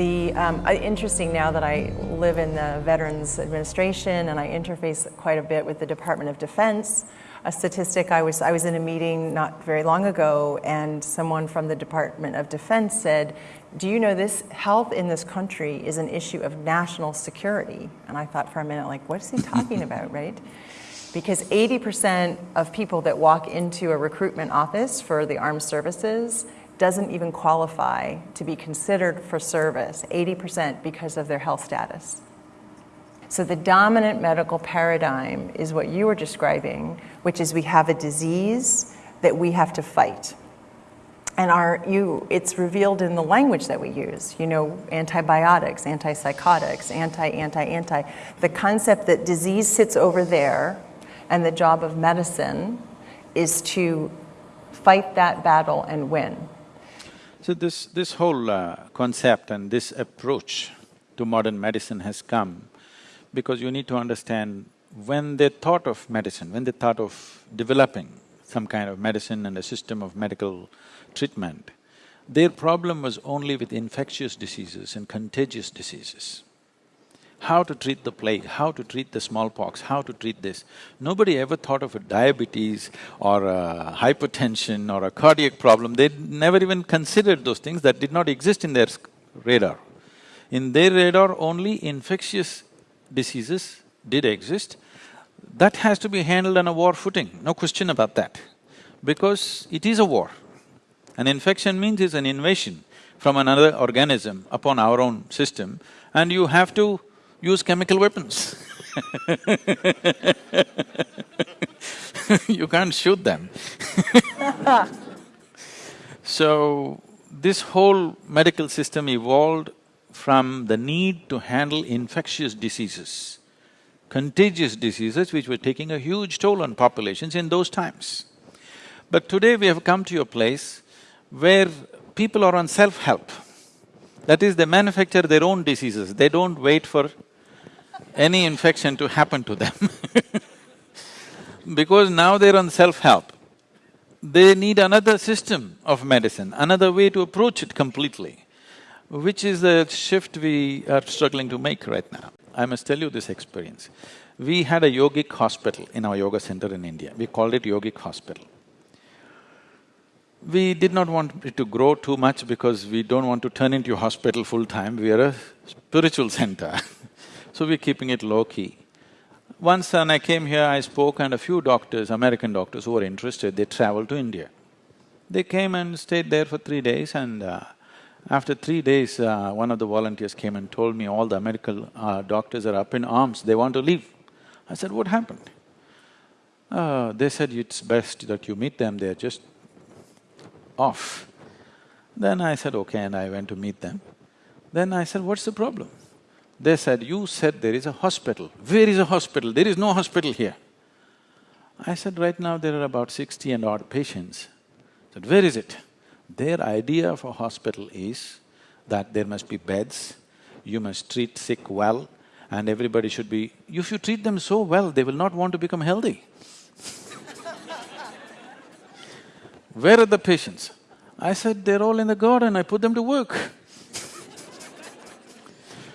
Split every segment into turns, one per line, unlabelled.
The um, interesting now that I live in the Veterans Administration and I interface quite a bit with the Department of Defense. A statistic I was I was in a meeting not very long ago, and someone from the Department of Defense said, "Do you know this health in this country is an issue of national security?" And I thought for a minute, like, what is he talking about, right? Because 80% of people that walk into a recruitment office for the armed services doesn't even qualify to be considered for service, 80% because of their health status. So the dominant medical paradigm is what you were describing, which is we have a disease that we have to fight. And our, you, it's revealed in the language that we use, you know, antibiotics, antipsychotics, anti, anti, anti. The concept that disease sits over there and the job of medicine is to fight that battle and win.
So this… this whole uh, concept and this approach to modern medicine has come because you need to understand when they thought of medicine, when they thought of developing some kind of medicine and a system of medical treatment, their problem was only with infectious diseases and contagious diseases. How to treat the plague, how to treat the smallpox, how to treat this. Nobody ever thought of a diabetes or a hypertension or a cardiac problem, they never even considered those things that did not exist in their radar. In their radar, only infectious diseases did exist. That has to be handled on a war footing, no question about that, because it is a war. An infection means it's an invasion from another organism upon our own system and you have to use chemical weapons You can't shoot them So, this whole medical system evolved from the need to handle infectious diseases, contagious diseases which were taking a huge toll on populations in those times. But today we have come to a place where people are on self-help. That is, they manufacture their own diseases, they don't wait for any infection to happen to them Because now they're on self-help, they need another system of medicine, another way to approach it completely, which is the shift we are struggling to make right now. I must tell you this experience. We had a yogic hospital in our yoga center in India, we called it yogic hospital. We did not want it to grow too much because we don't want to turn into a hospital full-time, we are a spiritual center so we're keeping it low-key. Once when I came here, I spoke and a few doctors, American doctors who were interested, they traveled to India. They came and stayed there for three days and uh, after three days, uh, one of the volunteers came and told me all the American uh, doctors are up in arms, they want to leave. I said, what happened? Uh, they said, it's best that you meet them, they're just off. Then I said, okay, and I went to meet them. Then I said, what's the problem? They said, you said there is a hospital. Where is a hospital? There is no hospital here. I said, right now there are about sixty and odd patients. Said, where is it? Their idea of a hospital is that there must be beds, you must treat sick well, and everybody should be… If you treat them so well, they will not want to become healthy Where are the patients? I said, they're all in the garden, I put them to work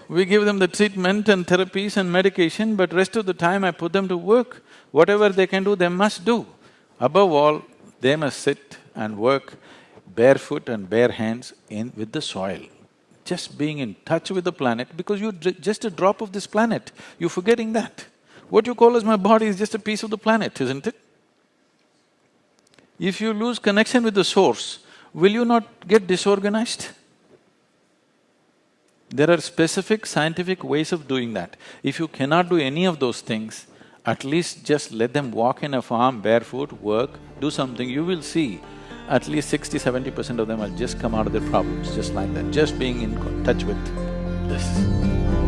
we give them the treatment and therapies and medication, but rest of the time I put them to work. Whatever they can do, they must do. Above all, they must sit and work barefoot and bare hands in with the soil. Just being in touch with the planet, because you're just a drop of this planet, you're forgetting that. What you call as my body is just a piece of the planet, isn't it? If you lose connection with the source, will you not get disorganized? There are specific scientific ways of doing that. If you cannot do any of those things, at least just let them walk in a farm barefoot, work, do something, you will see at least sixty, seventy percent of them will just come out of their problems just like that, just being in touch with this.